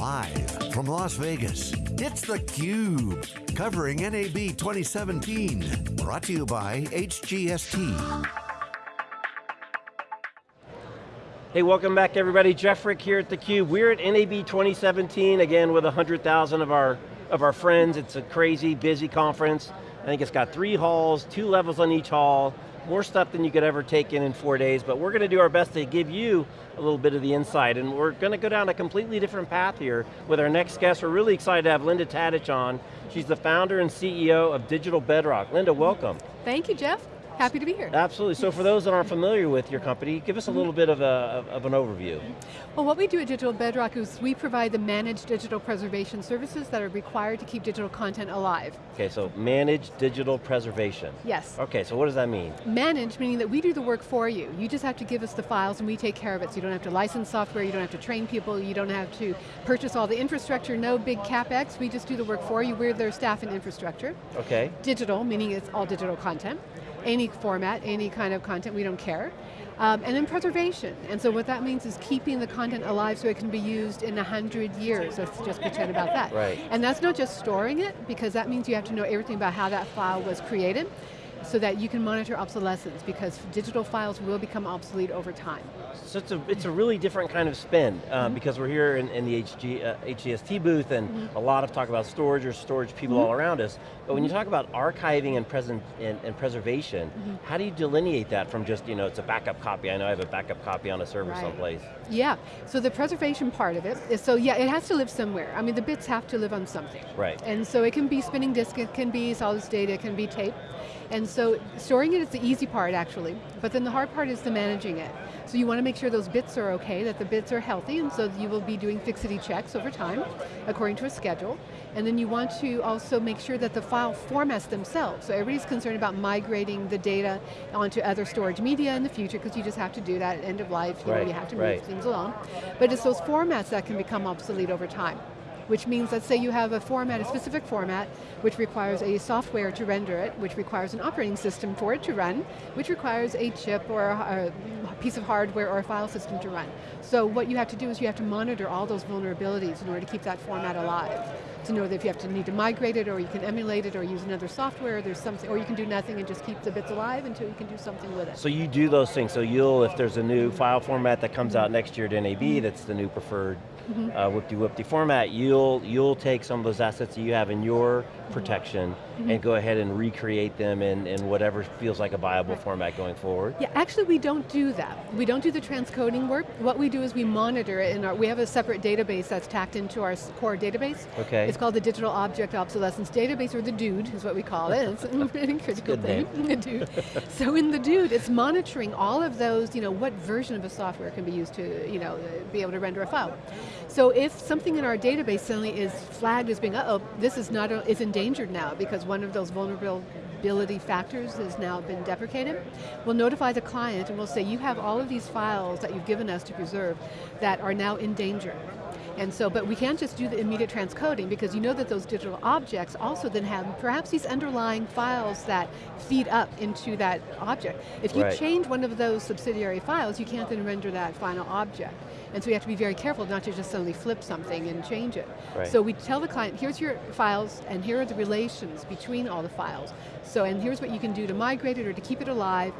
Live from Las Vegas, it's theCUBE, covering NAB 2017. Brought to you by HGST. Hey, welcome back everybody. Jeff Frick here at theCUBE. We're at NAB 2017, again with 100,000 of our, of our friends. It's a crazy, busy conference. I think it's got three halls, two levels on each hall, more stuff than you could ever take in in four days, but we're going to do our best to give you a little bit of the insight, and we're going to go down a completely different path here with our next guest. We're really excited to have Linda Tadic on. She's the founder and CEO of Digital Bedrock. Linda, welcome. Thank you, Jeff. Happy to be here. Absolutely, so for those that aren't familiar with your company, give us a little bit of, a, of an overview. Well, what we do at Digital Bedrock is we provide the managed digital preservation services that are required to keep digital content alive. Okay, so managed digital preservation. Yes. Okay, so what does that mean? Managed, meaning that we do the work for you. You just have to give us the files and we take care of it, so you don't have to license software, you don't have to train people, you don't have to purchase all the infrastructure, no big CapEx, we just do the work for you, we're their staff and infrastructure. Okay. Digital, meaning it's all digital content any format, any kind of content, we don't care. Um, and then preservation, and so what that means is keeping the content alive so it can be used in a hundred years. Let's just pretend about that. Right. And that's not just storing it, because that means you have to know everything about how that file was created, so that you can monitor obsolescence, because digital files will become obsolete over time. So it's a, it's a really different kind of spin, um, mm -hmm. because we're here in, in the HG, uh, HGST booth, and mm -hmm. a lot of talk about storage or storage people mm -hmm. all around us, but when you talk about archiving and, present, and, and preservation, how do you delineate that from just, you know, it's a backup copy, I know I have a backup copy on a server right. someplace. Yeah, so the preservation part of it is, so yeah, it has to live somewhere. I mean, the bits have to live on something. Right. And so it can be spinning disk, it can be solid state, it can be tape. And so storing it is the easy part actually, but then the hard part is the managing it. So you want to make sure those bits are okay, that the bits are healthy, and so you will be doing fixity checks over time, according to a schedule. And then you want to also make sure that the file formats themselves. So everybody's concerned about migrating the data onto other storage media in the future, because you just have to do that at end of life, you, right, know, you have to move right. things along. But it's those formats that can become obsolete over time which means let's say you have a format, a specific format, which requires a software to render it, which requires an operating system for it to run, which requires a chip or a, a piece of hardware or a file system to run. So what you have to do is you have to monitor all those vulnerabilities in order to keep that format alive to know that if you have to need to migrate it or you can emulate it or use another software, there's something, or you can do nothing and just keep the bits alive until you can do something with it. So you do those things, so you'll, if there's a new file format that comes out next year at NAB, that's the new preferred mm -hmm. uh, whoop-de-whoop-de format, you'll, you'll take some of those assets that you have in your protection mm -hmm. and go ahead and recreate them in, in whatever feels like a viable right. format going forward? Yeah, actually we don't do that. We don't do the transcoding work. What we do is we monitor it, and we have a separate database that's tacked into our core database. Okay. It's called the Digital Object Obsolescence Database, or the DOOD is what we call it. It's a pretty critical thing, the DOOD. So in the DOOD, it's monitoring all of those, you know, what version of a software can be used to, you know, be able to render a file. So if something in our database suddenly is flagged as being, uh oh, this is not, a, is endangered now because one of those vulnerability factors has now been deprecated, we'll notify the client and we'll say, you have all of these files that you've given us to preserve that are now in danger. And so, but we can't just do the immediate transcoding because you know that those digital objects also then have perhaps these underlying files that feed up into that object. If you right. change one of those subsidiary files, you can't then render that final object. And so we have to be very careful not to just suddenly flip something and change it. Right. So we tell the client, here's your files, and here are the relations between all the files. So, and here's what you can do to migrate it or to keep it alive,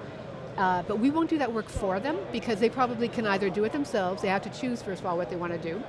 uh, but we won't do that work for them because they probably can either do it themselves, they have to choose first of all what they want to do,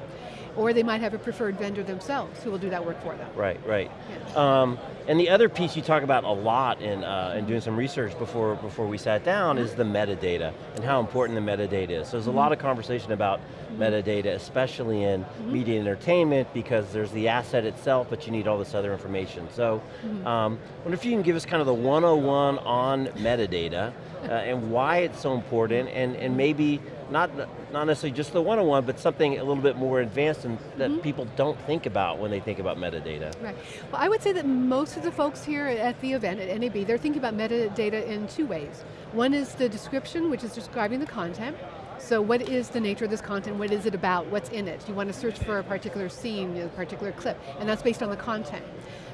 or they might have a preferred vendor themselves who will do that work for them. Right, right. Yeah. Um, and the other piece you talk about a lot in, uh, in doing some research before, before we sat down is the metadata and how important the metadata is. So there's a lot of conversation about metadata, especially in media and entertainment because there's the asset itself, but you need all this other information. So um, I wonder if you can give us kind of the 101 on metadata uh, and why it's so important and, and maybe not, not necessarily just the one-on-one, but something a little bit more advanced and that mm -hmm. people don't think about when they think about metadata. Right, well I would say that most of the folks here at the event, at NAB, they're thinking about metadata in two ways. One is the description, which is describing the content, so what is the nature of this content? What is it about? What's in it? You want to search for a particular scene, a particular clip, and that's based on the content.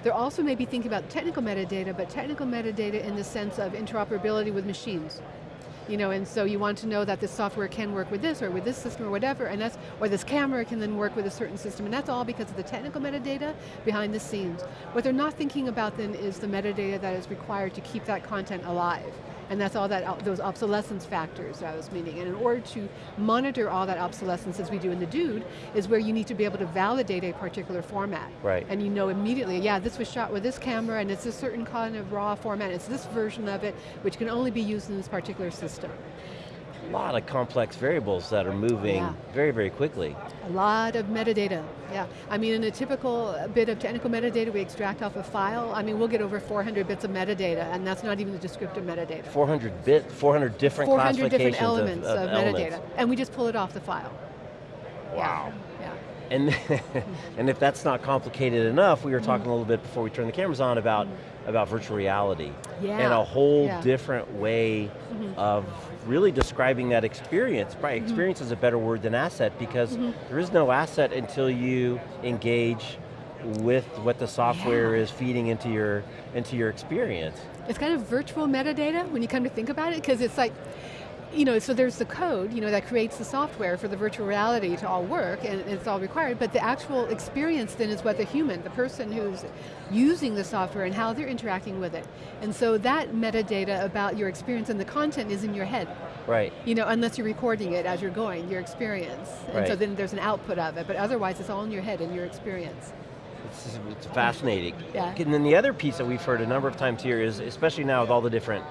They're also maybe thinking about technical metadata, but technical metadata in the sense of interoperability with machines. You know, and so you want to know that this software can work with this or with this system or whatever, and that's, or this camera can then work with a certain system, and that's all because of the technical metadata behind the scenes. What they're not thinking about then is the metadata that is required to keep that content alive. And that's all that, those obsolescence factors I was meaning. And in order to monitor all that obsolescence as we do in the DOOD, is where you need to be able to validate a particular format. Right. And you know immediately, yeah, this was shot with this camera and it's a certain kind of raw format, it's this version of it, which can only be used in this particular system. A lot of complex variables that are moving Yeah. very, very quickly. A lot of metadata, yeah. I mean, in a typical bit of technical metadata we extract off a file, I mean, we'll get over 400 bits of metadata, and that's not even the descriptive metadata. 400 bit, 400 different 400 classifications different elements of, of, of elements. metadata, and we just pull it off the file. Wow. Yeah, And, and if that's not complicated enough, we were talking Mm-hmm. a little bit before we turned the cameras on about, about virtual reality. Yeah, And a whole yeah. different way of really describing that experience. Probably Mm-hmm. experience is a better word than asset because there is no asset until you engage with what the software Yeah. is feeding into your, into your experience. It's kind of virtual metadata when you come to think about it, because it's like, you know, so there's the code, you know, that creates the software for the virtual reality to all work, and it's all required, but the actual experience then is what the human, the person who's using the software and how they're interacting with it. And so that metadata about your experience and the content is in your head. Right. You know, unless you're recording it as you're going, your experience. And so then there's an output of it, but otherwise it's all in your head and your experience. It's, it's fascinating. Yeah. And then the other piece that we've heard a number of times here is, especially now with all the different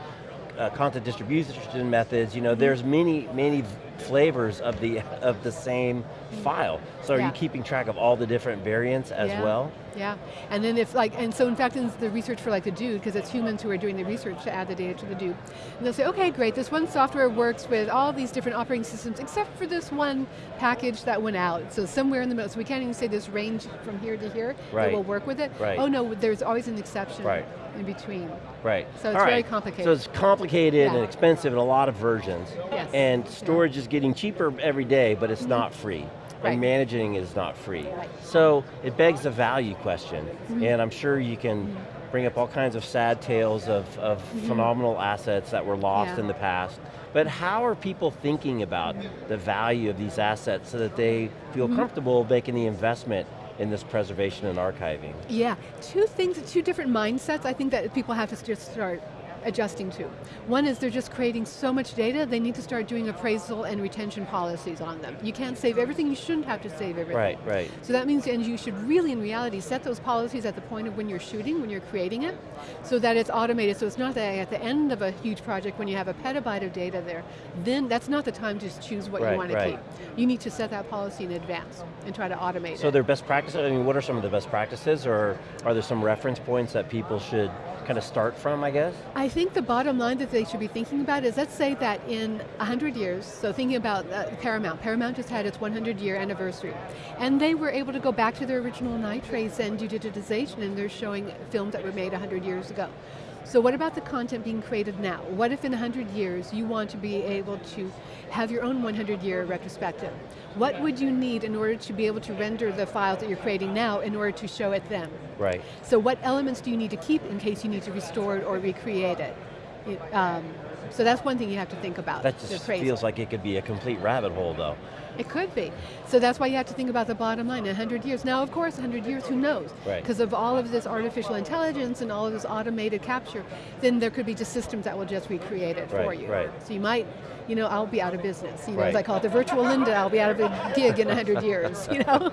uh, content distribution methods, you know, Mm-hmm. there's many, many flavors of the of the same file. So are Mm. Yeah. you keeping track of all the different variants as yeah. well? Yeah, and then if like, and so in fact in the research for like the DOOD, because it's humans who are doing the research to add the data to the DOOD, and they'll say, okay great, this one software works with all these different operating systems except for this one package that went out. So somewhere in the middle, so we can't even say this range from here to here Right. that will work with it. Right. Oh no, there's always an exception Right. in between. Right. So it's All very right. complicated. So it's complicated Yeah. and expensive and a lot of versions. Yes. And storage is getting cheaper every day, but it's not free. Right. And managing is not free. Right. Mm-hmm. So it begs the value question. And I'm sure you can bring up all kinds of sad tales of, of phenomenal assets that were lost Mm-hmm. Yeah. in the past. But how are people thinking about the value of these assets so that they feel Mm-hmm. comfortable making the investment in this preservation and archiving? Yeah, two things, two different mindsets I think that people have to just start adjusting to. One is they're just creating so much data, they need to start doing appraisal and retention policies on them. You can't save everything, you shouldn't have to save everything. Right, right. So that means, and you should really in reality set those policies at the point of when you're shooting, when you're creating it, so that it's automated, so it's not that at the end of a huge project when you have a petabyte of data there, then that's not the time to choose what Right, you want to right. keep. You need to set that policy in advance and try to automate So it. they're best practices, I mean, what are some of the best practices, or are there some reference points that people should kind of start from, I guess? I think the bottom line that they should be thinking about is let's say that in 100 years, so thinking about uh, Paramount, Paramount just had its 100 year anniversary, and they were able to go back to their original nitrates and do digitization, and they're showing films that were made 100 years ago. So what about the content being created now? What if in 100 years you want to be able to have your own 100 year retrospective? What would you need in order to be able to render the files that you're creating now in order to show it then? Right. So what elements do you need to keep in case you need to restore it or recreate it? It, um, so that's one thing you have to think about. That just feels like it could be a complete rabbit hole though. It could be. So that's why you have to think about the bottom line, 100 years. Now of course, 100 years, who knows? Right. Because of all of this artificial intelligence and all of this automated capture, then there could be just systems that will just recreate it for you. right. So you might, you know, I'll be out of business. You know, Right. as I call it, the virtual Linda, I'll be out of a gig in 100 years, you know?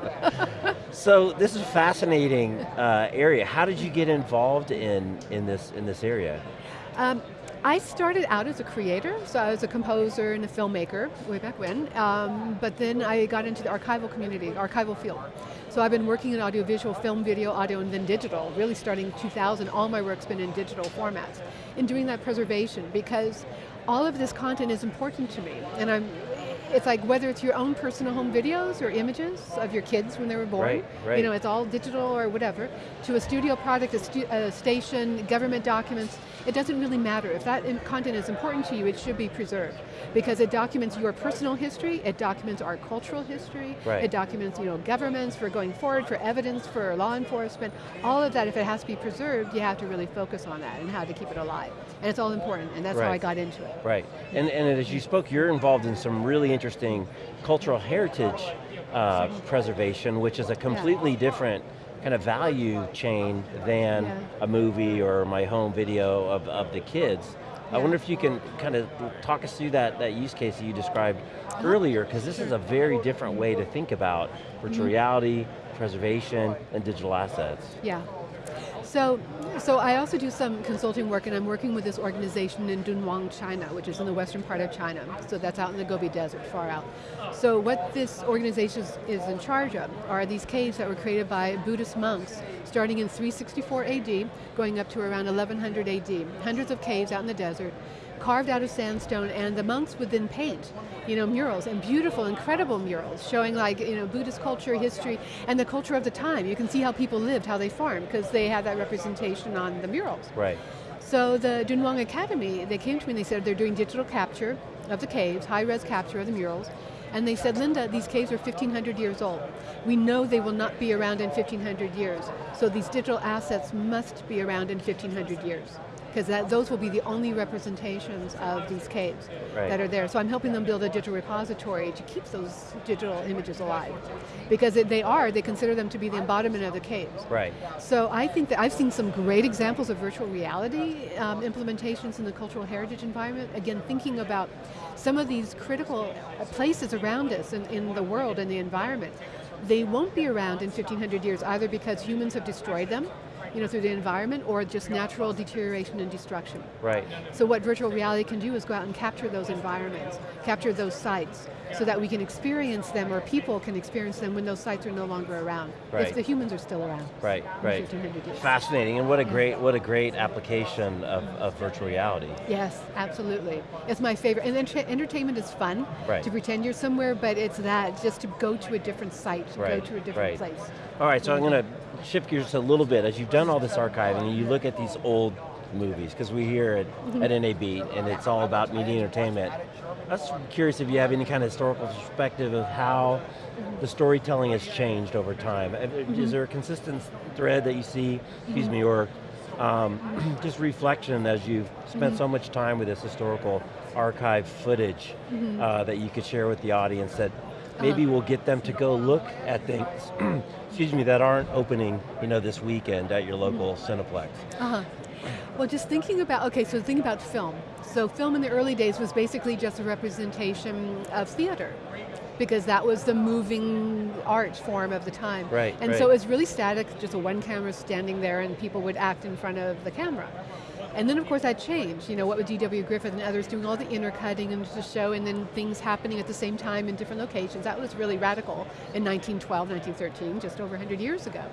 So this is a fascinating uh, area. How did you get involved in, in, this, in this area? Um, I started out as a creator, so I was a composer and a filmmaker way back when, um, but then I got into the archival community, archival field. So I've been working in audiovisual, film, video, audio, and then digital, really starting 2000, all my work's been in digital formats. In doing that preservation, because all of this content is important to me, and I'm, it's like whether it's your own personal home videos or images of your kids when they were born, Right, right. you know, it's all digital or whatever, to a studio product, a, stu a station, government documents, it doesn't really matter. If that content is important to you, it should be preserved because it documents your personal history, it documents our cultural history, Right. it documents you know, governments for going forward, for evidence, for law enforcement, all of that, if it has to be preserved, you have to really focus on that and how to keep it alive. And it's all important, and that's how I got into it. Right, and, and as you spoke, you're involved in some really interesting cultural heritage uh, preservation, which is a completely different kind of value chain than Yeah. a movie or my home video of, of the kids. I wonder if you can kind of talk us through that, that use case that you described earlier, because this is a very different way to think about virtual reality, preservation, and digital assets. Yeah. So, so I also do some consulting work and I'm working with this organization in Dunhuang, China, which is in the western part of China. So that's out in the Gobi Desert, far out. So what this organization is, is in charge of are these caves that were created by Buddhist monks starting in 364 AD, going up to around 1100 AD. Hundreds of caves out in the desert, carved out of sandstone, and the monks would then paint, you know, murals, and beautiful, incredible murals, showing like, you know, Buddhist culture, history, and the culture of the time. You can see how people lived, how they farmed, because they had that representation on the murals. Right, So the Dunhuang Academy, they came to me and they said they're doing digital capture of the caves, high-res capture of the murals, and they said, Linda, these caves are 1,500 years old. We know they will not be around in 1,500 years, so these digital assets must be around in 1,500 years because those will be the only representations of these caves Right. that are there. So I'm helping them build a digital repository to keep those digital images alive. Because it- they are, they consider them to be the embodiment of the caves. right. So I think that I've seen some great examples of virtual reality um, implementations in the cultural heritage environment. Again, thinking about some of these critical places around us in, in the world and the environment. They won't be around in 1500 years either because humans have destroyed them, you know, through the environment or just natural deterioration and destruction. Right. So what virtual reality can do is go out and capture those environments, capture those sites, so that we can experience them or people can experience them when those sites are no longer around. Right. If the humans are still around. Right, right. Fascinating, and what a great, what a great application of, of virtual reality. Yes, absolutely. It's my favorite. And enter entertainment is fun Right. to pretend you're somewhere, but it's that, just to go to a different site, to Right, go to a different right. place. All right, so I'm going to shift gears a little bit. As you've done all this archiving, and you look at these old movies, because we hear it Mm-hmm. at NAB, and it's all about media entertainment. I was curious if you have any kind of historical perspective of how the storytelling has changed over time. Uh, Mm-hmm. Is there a consistent thread that you see, excuse me, or um, just reflection as you've spent Mm-hmm. so much time with this historical archive footage Mm-hmm. uh, that you could share with the audience that Maybe we'll get them to go look at things, excuse me, that aren't opening, you know, this weekend at your local Cineplex. Uh-huh. Well, just thinking about, okay, so think about film. So film in the early days was basically just a representation of theater because that was the moving art form of the time. Right, And right. so it was really static, just a one camera standing there and people would act in front of the camera. And then of course that changed, you know, what with D.W. Griffith and others doing all the intercutting and the show and then things happening at the same time in different locations. That was really radical in 1912, 1913, just over 100 years ago.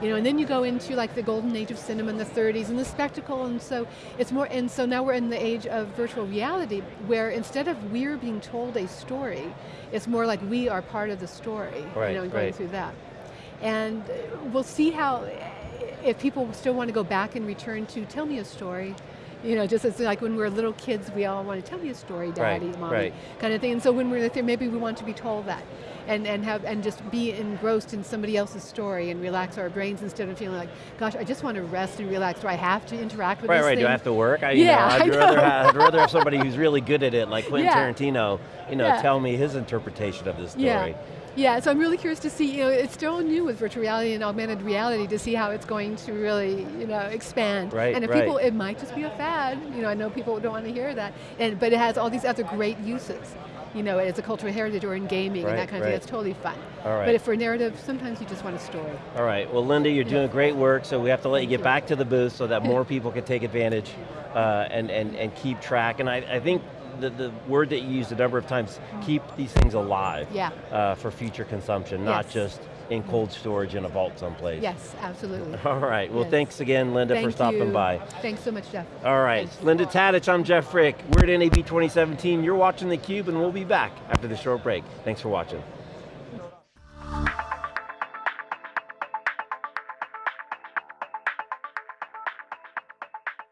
You know, and then you go into like the golden age of cinema in the 30s and the spectacle, and so it's more, and so now we're in the age of virtual reality, where instead of we're being told a story, it's more like we are part of the story, Right, you know, and going right. through that. And we'll see how, if people still want to go back and return to tell me a story, you know, just as like when we're little kids, we all want to tell me a story, daddy, Right, mommy, right. kind of thing. And so when we're there, maybe we want to be told that. And, and have and just be engrossed in somebody else's story and relax our brains instead of feeling like, gosh, I just want to rest and relax. Do I have to interact with Right, this right, thing? do I have to work? I, you Yeah, know, I'd, rather have, I'd rather have somebody who's really good at it, like Quentin Yeah. Tarantino, you know, Yeah. tell me his interpretation of this story. Yeah. Yeah, so I'm really curious to see, you know, it's still new with virtual reality and augmented reality to see how it's going to really, you know, expand. Right, and if right. people, it might just be a fad, you know, I know people don't want to hear that, and, but it has all these other great uses. You know, as a cultural heritage or in gaming Right, and that kind of right. thing, it's totally fun. All right. But if for narrative, sometimes you just want a story. All right, well Linda, you're doing great work, so we have to let you get you. back to the booth so that more people can take advantage uh, and, and, and keep track. And I, I think the, the word that you used a number of times, keep these things alive Yeah. uh, for future consumption, not Yes. just in cold storage in a vault someplace. Yes, absolutely. All right, well Yes. thanks again Linda Thank for stopping you. by. Thanks so much, Jeff. All right, Thanks. Linda Tadic, I'm Jeff Frick. We're at NAB 2017. You're watching theCUBE and we'll be back after the short break. Thanks for watching.